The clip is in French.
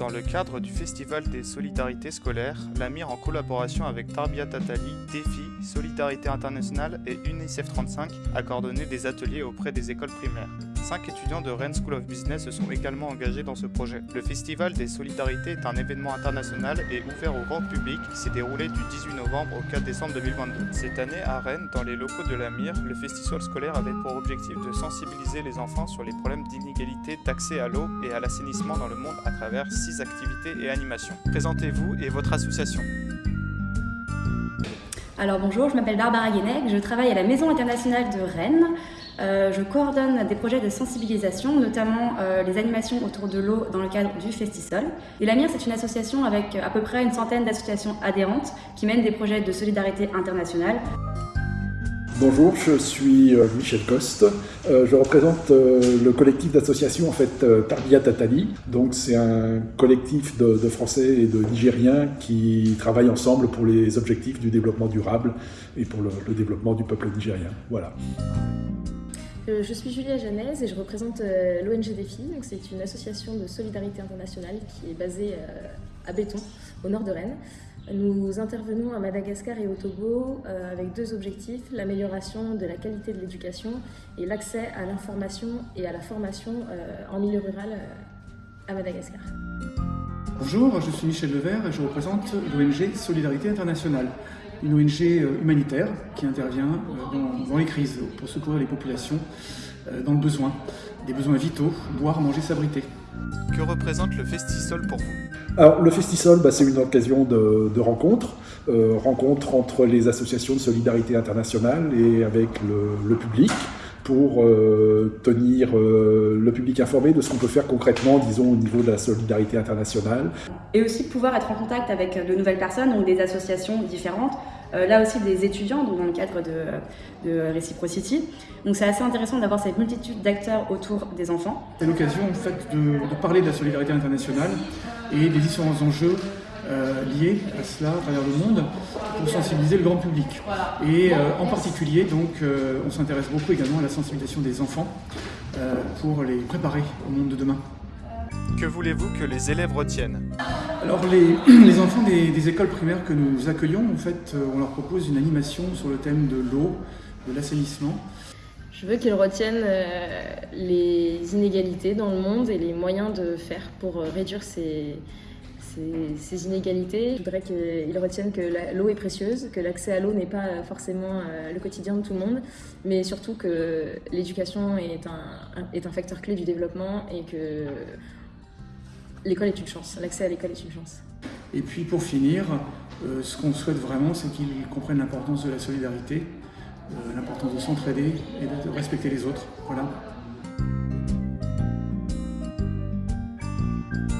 Dans le cadre du Festival des solidarités scolaires, l'AMIR en collaboration avec Tarbia Tatali, DEFI, Solidarité Internationale et UNICEF 35 a coordonné des ateliers auprès des écoles primaires. Cinq étudiants de Rennes School of Business se sont également engagés dans ce projet. Le Festival des solidarités est un événement international et ouvert au grand public qui s'est déroulé du 18 novembre au 4 décembre 2022. Cette année, à Rennes, dans les locaux de l'AMIR, le festival scolaire avait pour objectif de sensibiliser les enfants sur les problèmes d'inégalité d'accès à l'eau et à l'assainissement dans le monde à travers six activités et animations. Présentez-vous et votre association. Alors bonjour, je m'appelle Barbara Guénec, je travaille à la Maison internationale de Rennes. Euh, je coordonne des projets de sensibilisation, notamment euh, les animations autour de l'eau dans le cadre du Festisol. Et la MIR, c'est une association avec à peu près une centaine d'associations adhérentes qui mènent des projets de solidarité internationale. Bonjour, je suis euh, Michel Coste. Euh, je représente euh, le collectif d'associations en fait Tarbia Tatali. Donc c'est un collectif de, Français et de Nigériens qui travaillent ensemble pour les objectifs du développement durable et pour le, développement du peuple nigérien. Voilà. Je suis Julia Janez et je représente l'ONG Défi. C'est une association de solidarité internationale qui est basée à Béton, au nord de Rennes. Nous intervenons à Madagascar et au Togo euh, avec deux objectifs, l'amélioration de la qualité de l'éducation et l'accès à l'information et à la formation euh, en milieu rural euh, à Madagascar. Bonjour, je suis Michel Levert et je représente l'ONG Solidarité Internationale, une ONG humanitaire qui intervient dans, les crises pour secourir les populations dans le besoin, des besoins vitaux, boire, manger, s'abriter. Que représente le Festisol pour vous? Alors, le Festisol, bah, c'est une occasion de, de rencontre, euh, rencontre entre les associations de solidarité internationale et avec le, public pour euh, tenir euh, le public informé de ce qu'on peut faire concrètement, disons, au niveau de la solidarité internationale. Et aussi pouvoir être en contact avec de nouvelles personnes, ou des associations différentes, euh, là aussi des étudiants, dans le cadre de, de Reciprocity. Donc c'est assez intéressant d'avoir cette multitude d'acteurs autour des enfants. C'est l'occasion en fait de, parler de la solidarité internationale et des différents enjeux euh, liés à cela à travers le monde pour sensibiliser le grand public. Et euh, en particulier, donc, on s'intéresse beaucoup également à la sensibilisation des enfants pour les préparer au monde de demain. Que voulez-vous que les élèves retiennent? Alors les, enfants des, écoles primaires que nous accueillons, en fait, euh, on leur propose une animation sur le thème de l'eau, de l'assainissement. Je veux qu'ils retiennent euh, les inégalités dans le monde et les moyens de faire pour euh, réduire ces, inégalités. Je voudrais qu'ils retiennent que l'eau est précieuse, que l'accès à l'eau n'est pas forcément le quotidien de tout le monde, mais surtout que l'éducation est un, facteur clé du développement et que l'école est une chance, l'accès à l'école est une chance. Et puis pour finir, euh, ce qu'on souhaite vraiment, c'est qu'ils comprennent l'importance de la solidarité, euh, l'importance de s'entraider et de respecter les autres. Voilà.